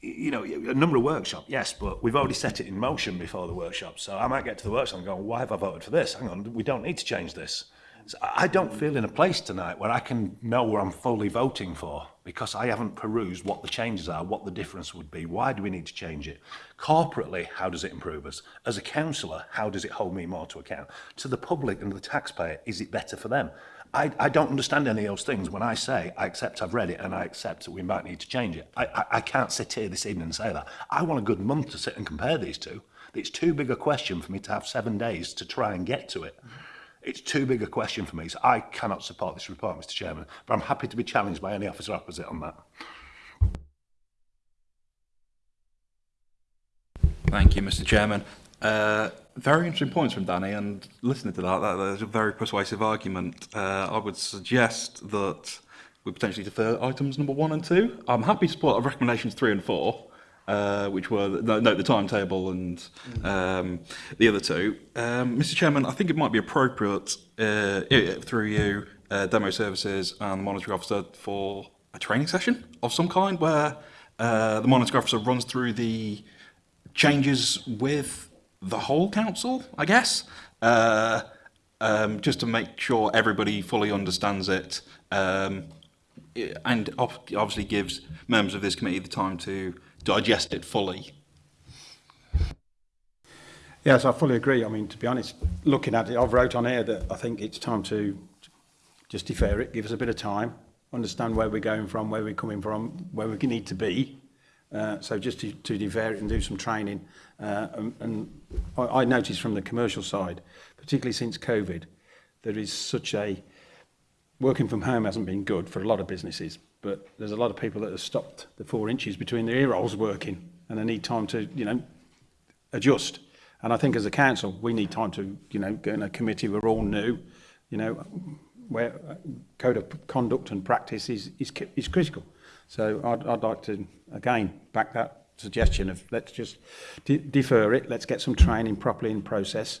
you know, a number of workshops, yes, but we've already set it in motion before the workshop. So I might get to the workshop and go, why have I voted for this? Hang on, we don't need to change this. So I don't feel in a place tonight where I can know where I'm fully voting for because I haven't perused what the changes are, what the difference would be, why do we need to change it? Corporately, how does it improve us? As a councillor, how does it hold me more to account? To the public and the taxpayer, is it better for them? I, I don't understand any of those things. When I say, I accept I've read it and I accept that we might need to change it, I, I, I can't sit here this evening and say that. I want a good month to sit and compare these two. It's too big a question for me to have seven days to try and get to it. It's too big a question for me, so I cannot support this report, Mr Chairman. But I'm happy to be challenged by any officer opposite on that. Thank you, Mr Chairman. Uh, very interesting points from Danny, and listening to that, that that's a very persuasive argument. Uh, I would suggest that we potentially defer items number one and two. I'm happy to support recommendations three and four, uh, which were note no, the timetable and um, the other two. Um, Mr. Chairman, I think it might be appropriate uh, through you, uh, demo services and the monitoring officer for a training session of some kind where uh, the monitoring officer runs through the changes with the whole council, I guess, uh, um, just to make sure everybody fully understands it, um, and obviously gives members of this committee the time to digest it fully. Yes, I fully agree. I mean, to be honest, looking at it, I've wrote on here that I think it's time to just defer it, give us a bit of time, understand where we're going from, where we're coming from, where we need to be, Uh, so just to, to defer it and do some training. Uh, and and I, I noticed from the commercial side, particularly since COVID, there is such a... Working from home hasn't been good for a lot of businesses, but there's a lot of people that have stopped the four inches between their ear rolls working and they need time to, you know, adjust. And I think as a council, we need time to, you know, go in a committee, we're all new, you know, where code of conduct and practice is, is, is critical. So I'd, I'd like to, again, back that suggestion of let's just de defer it, let's get some training properly in process,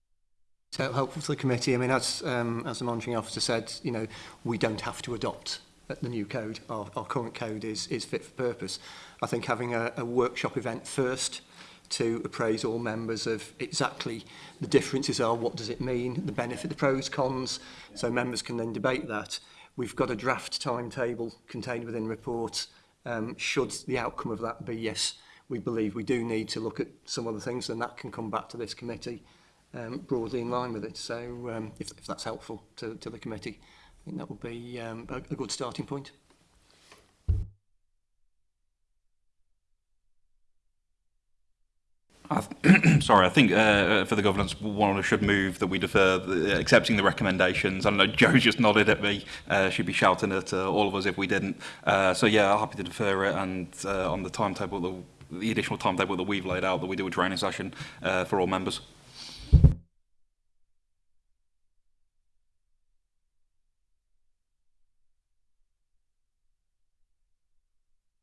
So helpful to the committee. I mean, as, um, as the monitoring officer said, you know, we don't have to adopt the new code. Our, our current code is, is fit for purpose. I think having a, a workshop event first to appraise all members of exactly the differences are, what does it mean, the benefit, the pros, cons, so members can then debate that. We've got a draft timetable contained within reports um, should the outcome of that be yes, we believe we do need to look at some other things, then that can come back to this committee um, broadly in line with it. So um, if, if that's helpful to, to the committee, I think that would be um, a, a good starting point. sorry, I think uh, uh, for the governance one should move that we defer the, uh, accepting the recommendations. I don't know, Joe just nodded at me. Uh, she'd be shouting at uh, all of us if we didn't. Uh, so yeah, happy to defer it and uh, on the timetable, the, the additional timetable that we've laid out, that we do a training session uh, for all members.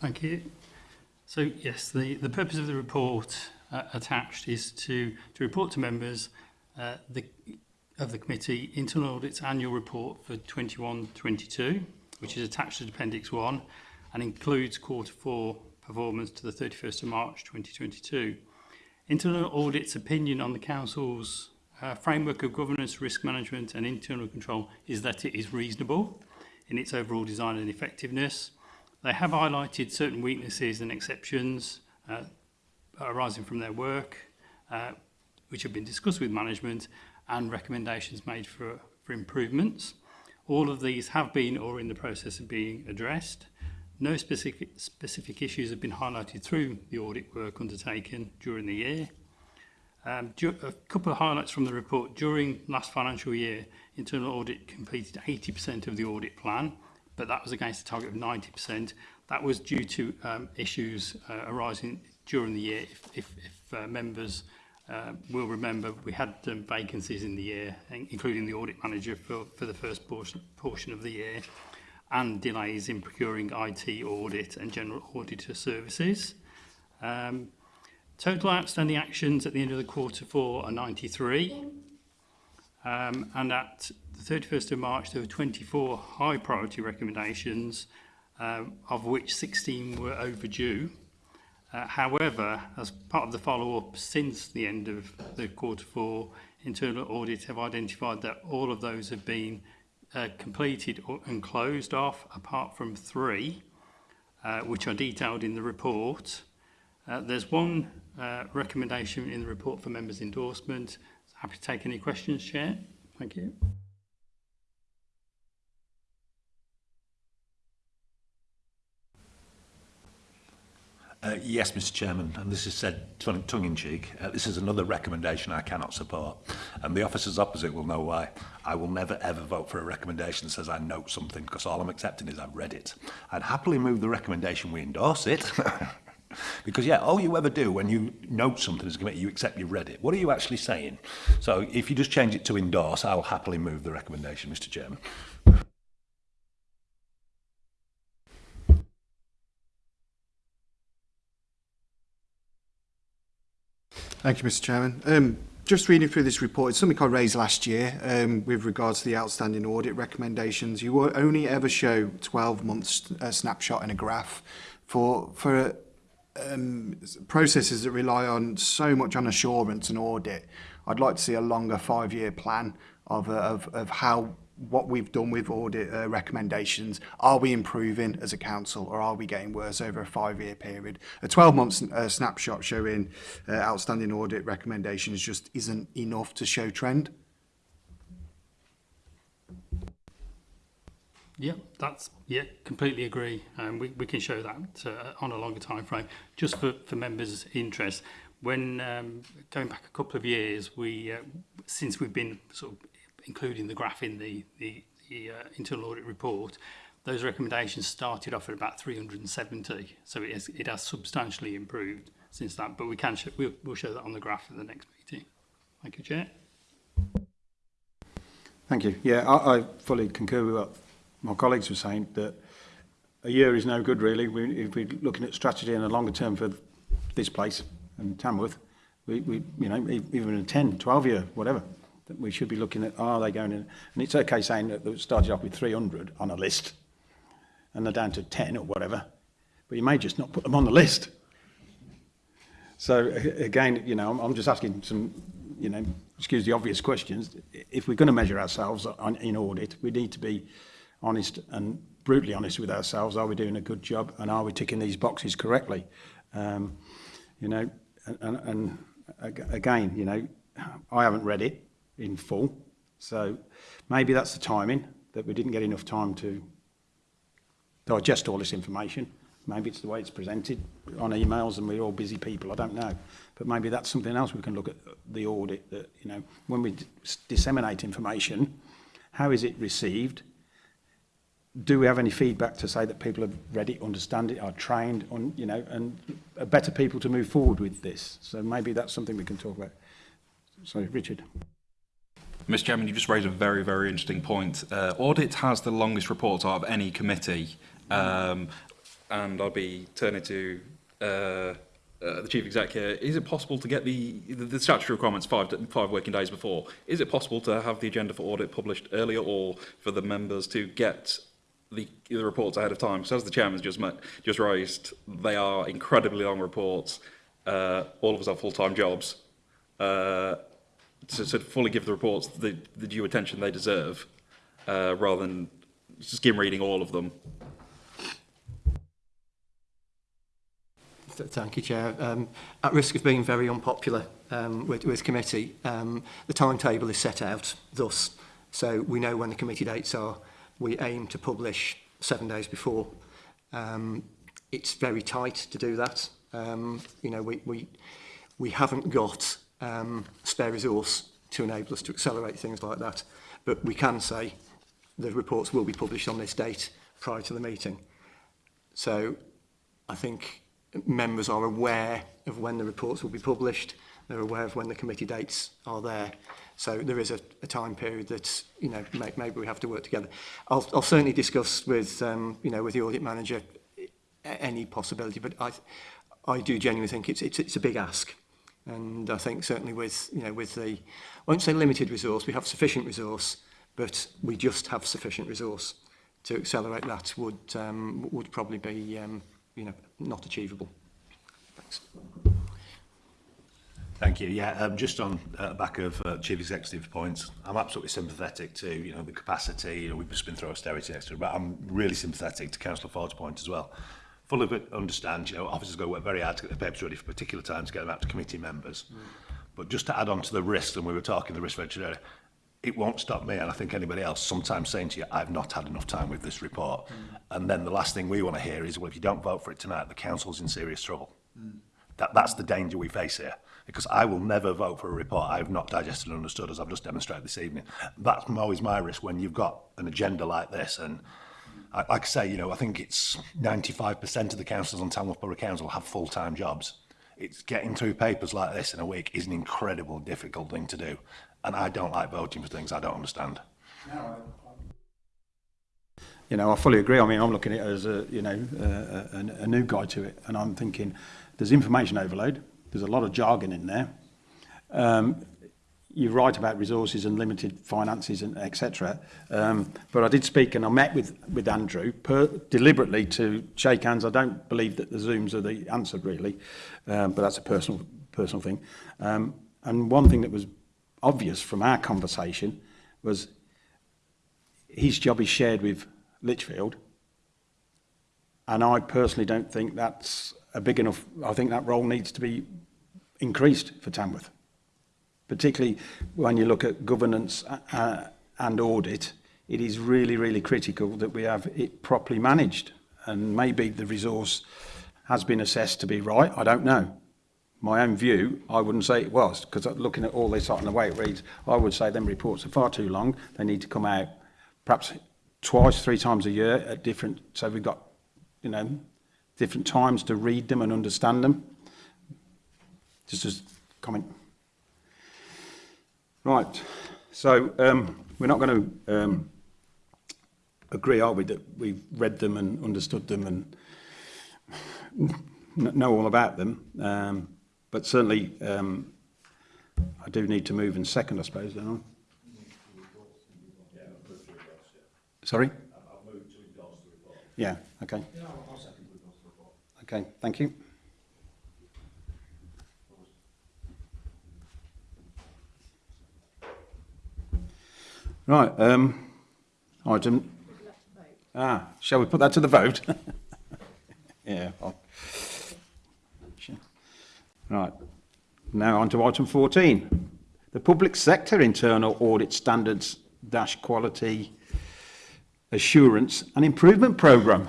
Thank you. So yes, the, the purpose of the report uh, attached is to, to report to members uh, the, of the committee internal audit's annual report for 21-22, which is attached to Appendix 1 and includes quarter four performance to the 31st of March 2022. Internal audit's opinion on the council's uh, framework of governance, risk management and internal control is that it is reasonable in its overall design and effectiveness. They have highlighted certain weaknesses and exceptions uh, arising from their work, uh, which have been discussed with management and recommendations made for, for improvements. All of these have been or in the process of being addressed. No specific, specific issues have been highlighted through the audit work undertaken during the year. Um, a couple of highlights from the report. During last financial year, internal audit completed 80% of the audit plan, but that was against a target of 90%. That was due to um, issues uh, arising during the year. If, if, if uh, members uh, will remember, we had um, vacancies in the year, including the audit manager for, for the first portion, portion of the year, and delays in procuring IT audit and general auditor services. Um, total outstanding actions at the end of the quarter four are 93. Um, and at the 31st of March, there were 24 high priority recommendations, um, of which 16 were overdue. Uh, however, as part of the follow-up since the end of the quarter four, internal audit have identified that all of those have been uh, completed and closed off, apart from three, uh, which are detailed in the report. Uh, there's one uh, recommendation in the report for members' endorsement. Happy to take any questions, Chair. Thank you. Uh, yes, Mr Chairman, and this is said tongue-in-cheek, uh, this is another recommendation I cannot support, and the officers opposite will know why. I will never ever vote for a recommendation that says I note something, because all I'm accepting is I've read it. I'd happily move the recommendation we endorse it, Because yeah, all you ever do when you note something as a committee, you accept you've read it. What are you actually saying? So if you just change it to endorse, I'll happily move the recommendation, Mr Chairman. Thank you, Mr Chairman. Um, just reading through this report, it's something I raised last year um, with regards to the outstanding audit recommendations. You only ever show 12 months a uh, snapshot in a graph for for a, um, processes that rely on so much on assurance and audit. I'd like to see a longer five-year plan of, uh, of, of how what we've done with audit uh, recommendations. Are we improving as a council or are we getting worse over a five-year period? A 12-month uh, snapshot showing uh, outstanding audit recommendations just isn't enough to show trend. Yeah, that's yeah, completely agree. Um, we, we can show that uh, on a longer time frame. Just for, for members' interest, when um, going back a couple of years, we uh, since we've been sort of including the graph in the, the, the uh, internal audit report, those recommendations started off at about 370. So it has, it has substantially improved since that, but we can show, we'll, we'll show that on the graph at the next meeting. Thank you, Chair. Thank you. Yeah, I, I fully concur with what my colleagues were saying, that a year is no good, really. We, if we're looking at strategy in a longer term for this place and Tamworth, we, we you know, e, even a 10, 12 year, whatever, we should be looking at are they going in and it's okay saying that it started off with 300 on a list and they're down to 10 or whatever but you may just not put them on the list so again you know i'm just asking some you know excuse the obvious questions if we're going to measure ourselves on, in audit we need to be honest and brutally honest with ourselves are we doing a good job and are we ticking these boxes correctly um you know and, and, and again you know i haven't read it in full. So maybe that's the timing, that we didn't get enough time to digest all this information. Maybe it's the way it's presented on emails and we're all busy people, I don't know. But maybe that's something else we can look at the audit that, you know, when we disseminate information, how is it received? Do we have any feedback to say that people have read it, understand it, are trained on, you know, and are better people to move forward with this? So maybe that's something we can talk about. Sorry, Richard. Mr Chairman, you just raised a very, very interesting point. Uh, audit has the longest reports out of any committee, um, and I'll be turning to uh, uh, the Chief Exec here. Is it possible to get the, the, the statutory requirements five, five working days before? Is it possible to have the agenda for audit published earlier or for the members to get the, the reports ahead of time? Because as the Chairman's just, met, just raised, they are incredibly long reports. Uh, all of us have full-time jobs. Uh, to sort of fully give the reports the, the due attention they deserve, uh, rather than skim reading all of them. Thank you, Chair. Um, at risk of being very unpopular um, with, with committee, um, the timetable is set out thus. So we know when the committee dates are. We aim to publish seven days before. Um, it's very tight to do that. Um, you know, we, we, we haven't got um, spare resource to enable us to accelerate things like that. But we can say the reports will be published on this date prior to the meeting. So I think members are aware of when the reports will be published. They're aware of when the committee dates are there. So there is a, a time period that you know may, maybe we have to work together. I'll, I'll certainly discuss with um, you know with the audit manager any possibility, but I I do genuinely think it's it's, it's a big ask. And I think certainly with, you know, with the, I won't say limited resource, we have sufficient resource, but we just have sufficient resource to accelerate that would, um, would probably be, um, you know, not achievable. Thanks. Thank you. Yeah, um, just on uh, back of uh, chief executive points, I'm absolutely sympathetic to you know the capacity. You know, we've just been through austerity, etc. But I'm really sympathetic to Councillor Ford's point as well full of it understand, you know, officers go work very hard to get the papers ready for particular times to get them out to committee members. Mm. But just to add on to the risk and we were talking the risk register earlier, it won't stop me, and I think anybody else, sometimes saying to you, I've not had enough time with this report. Mm. And then the last thing we want to hear is, well, if you don't vote for it tonight, the council's in serious trouble. Mm. That, that's the danger we face here. Because I will never vote for a report I've not digested and understood, as I've just demonstrated this evening. That's always my risk when you've got an agenda like this, and I, like I say, you know, I think it's 95% of the councillors on Tamworth Borough Council have full-time jobs. It's getting through papers like this in a week is an incredible difficult thing to do. And I don't like voting for things I don't understand. You know, I fully agree. I mean, I'm looking at it as a, you know, a, a, a new guy to it. And I'm thinking there's information overload. There's a lot of jargon in there. Um, you're right about resources and limited finances and etc. Um, but I did speak and I met with with Andrew per, deliberately to shake hands. I don't believe that the Zooms are the answer really, um, but that's a personal personal thing. Um, and one thing that was obvious from our conversation was his job is shared with Litchfield, and I personally don't think that's a big enough. I think that role needs to be increased for Tamworth particularly when you look at governance uh, uh, and audit, it is really, really critical that we have it properly managed. And maybe the resource has been assessed to be right, I don't know. My own view, I wouldn't say it was, because looking at all this and the way it reads, I would say them reports are far too long. They need to come out perhaps twice, three times a year at different, so we've got, you know, different times to read them and understand them. Just a comment. Right, so um, we're not going to um, agree, are we, that we've read them and understood them and know all about them. Um, but certainly, um, I do need to move in second, I suppose, don't I? Sorry? Yeah, okay. Okay, thank you. Right. Um, item. Ah, shall we put that to the vote? yeah. Right. Now on to item 14. The public sector internal audit standards dash quality assurance and improvement program.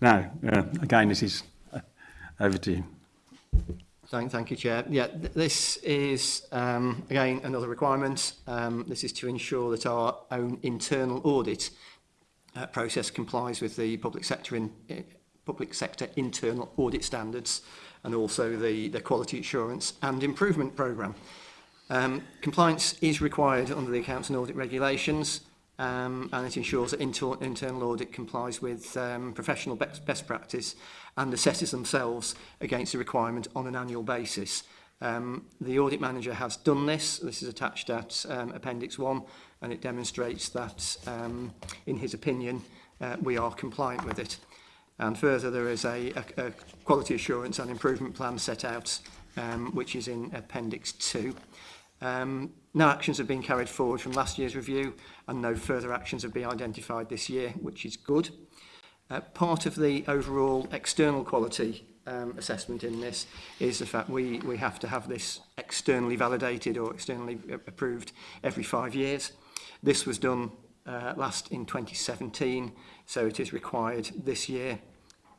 Now, uh, again, this is uh, over to you. Thank, thank you, Chair. Yeah, th this is, um, again, another requirement. Um, this is to ensure that our own internal audit uh, process complies with the public sector in, uh, public sector internal audit standards and also the, the quality assurance and improvement programme. Um, compliance is required under the accounts and audit regulations um, and it ensures that inter internal audit complies with um, professional best, best practice and assesses themselves against the requirement on an annual basis. Um, the audit manager has done this. This is attached at um, Appendix 1 and it demonstrates that, um, in his opinion, uh, we are compliant with it. And further, there is a, a, a quality assurance and improvement plan set out, um, which is in Appendix 2. Um, No actions have been carried forward from last year's review and no further actions have been identified this year, which is good. Uh, part of the overall external quality um, assessment in this is the fact we, we have to have this externally validated or externally approved every five years. This was done uh, last in 2017, so it is required this year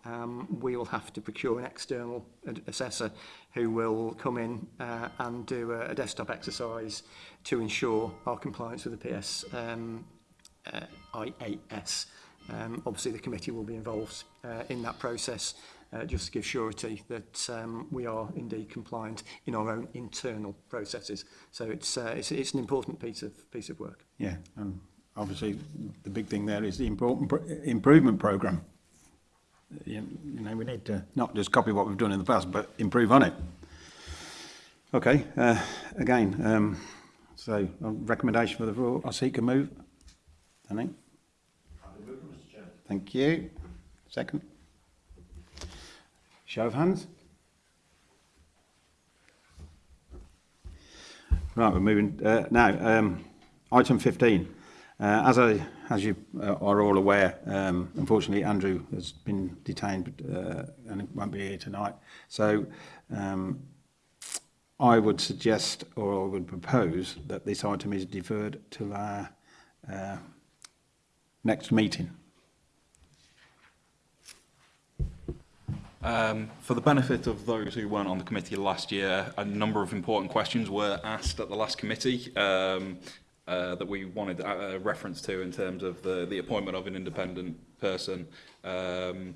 um, we will have to procure an external assessor who will come in uh, and do a, a desktop exercise to ensure our compliance with the PS um, uh, IAS. Um, obviously, the committee will be involved uh, in that process uh, just to give surety that um, we are indeed compliant in our own internal processes. So it's uh, it's, it's an important piece of piece of work. Yeah, and obviously the big thing there is the important improvement program you know, we need to not just copy what we've done in the past, but improve on it. Okay, uh, again, um, so um, recommendation for the rule, I seek a move. Danny? Thank you. Second. Show of hands. Right, we're moving uh, now. Um, item 15. Uh, as I, as you uh, are all aware, um, unfortunately Andrew has been detained uh, and won't be here tonight. So um, I would suggest, or I would propose, that this item is deferred till our uh, next meeting. Um, for the benefit of those who weren't on the committee last year, a number of important questions were asked at the last committee. Um, uh, that we wanted a, reference to in terms of the, the appointment of an independent person. Um,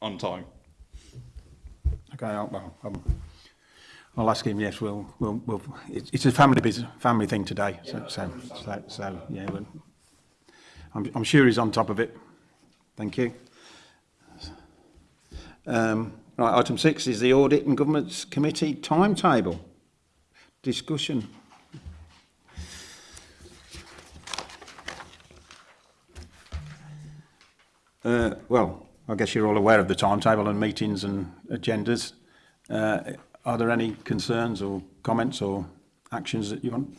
on time. Okay, I'll, well, I'll ask him. Yes, we'll, we'll, we'll it's, it's a family business, family thing today. So, yeah, so, so, so, yeah, we'll, I'm, I'm sure he's on top of it. Thank you. Um, right, item six is the Audit and government's Committee timetable discussion. uh, well, I guess you're all aware of the timetable and meetings and agendas. Uh, are there any concerns or comments or actions that you want?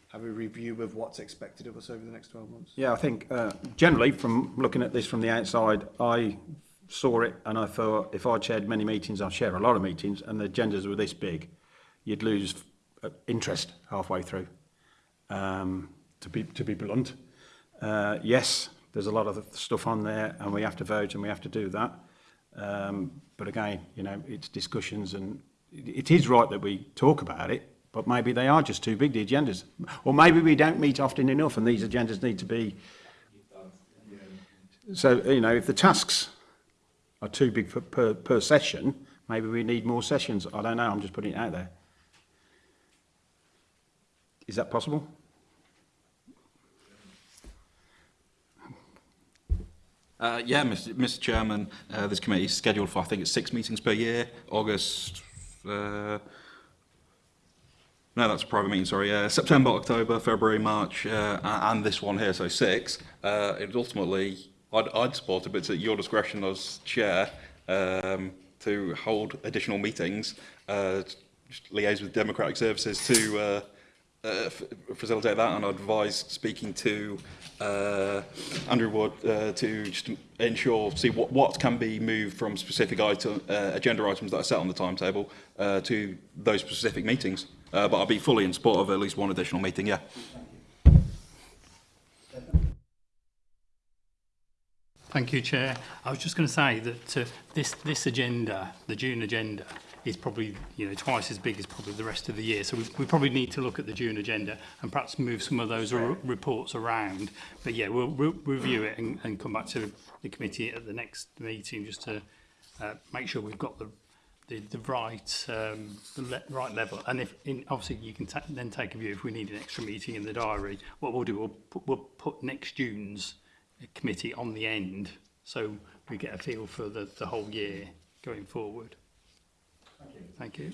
have a review of what's expected of us over the next 12 months? Yeah, I think uh, generally from looking at this from the outside, I saw it and I thought if I chaired many meetings, I'd share a lot of meetings and the agendas were this big, you'd lose uh, interest halfway through, um, to, be, to be blunt. Uh, yes, there's a lot of stuff on there and we have to vote and we have to do that. Um, but again, you know, it's discussions and it, is right that we talk about it, but maybe they are just too big, the agendas. Or maybe we don't meet often enough and these agendas need to be... So, you know, if the tasks are too big for, per, per session, maybe we need more sessions. I don't know, I'm just putting it out there. Is that possible? Uh, yeah, Mr. Mr. Chairman, uh, this committee is scheduled for, I think it's six meetings per year, August, uh, no, that's a private meeting, sorry, uh, September, October, February, March, uh, and this one here, so six. Uh, it ultimately, I'd, I'd, support it, but it's at your discretion as chair um, to hold additional meetings, liaise with Democratic Services to facilitate that, and I advise speaking to uh, Underwood uh, to just ensure, see what, what can be moved from specific item, uh, agenda items that are set on the timetable uh, to those specific meetings. Uh, but I'll be fully in support of at least one additional meeting, yeah. Thank you, Chair. I was just going to say that uh, this, this agenda, the June agenda, is probably you know twice as big as probably the rest of the year. So we, we probably need to look at the June agenda and perhaps move some of those reports around. But yeah, we'll, we'll review it and, and come back to the committee at the next meeting just to uh, make sure we've got the the, the right um, the le right level. And if in, obviously you can ta then take a view if we need an extra meeting in the diary. What we'll do, we'll put, we'll put next June's committee on the end so we get a feel for the, the whole year going forward. Thank you.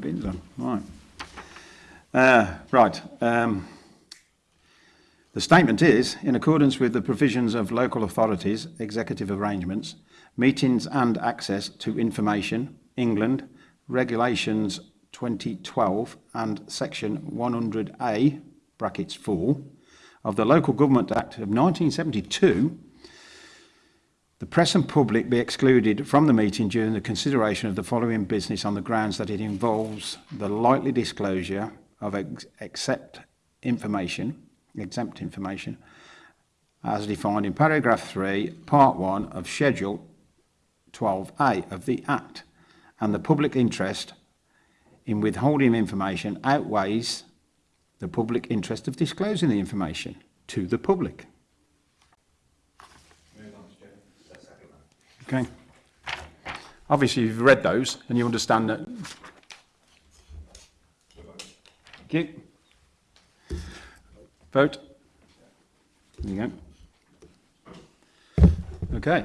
bins on. Right. Uh, right. Um, the statement is, in accordance with the provisions of local authorities, executive arrangements, meetings and access to information, England, regulations 2012 and section 100A, brackets 4, of the Local Government Act of 1972, the press and public be excluded from the meeting during the consideration of the following business on the grounds that it involves the likely disclosure of except information, exempt information, as defined in paragraph 3, part 1 of Schedule 12A of the Act, and the public interest in withholding information outweighs the public interest of disclosing the information to the public. Okay. Obviously, you've read those and you understand that. Okay. Vote. There you go. Okay.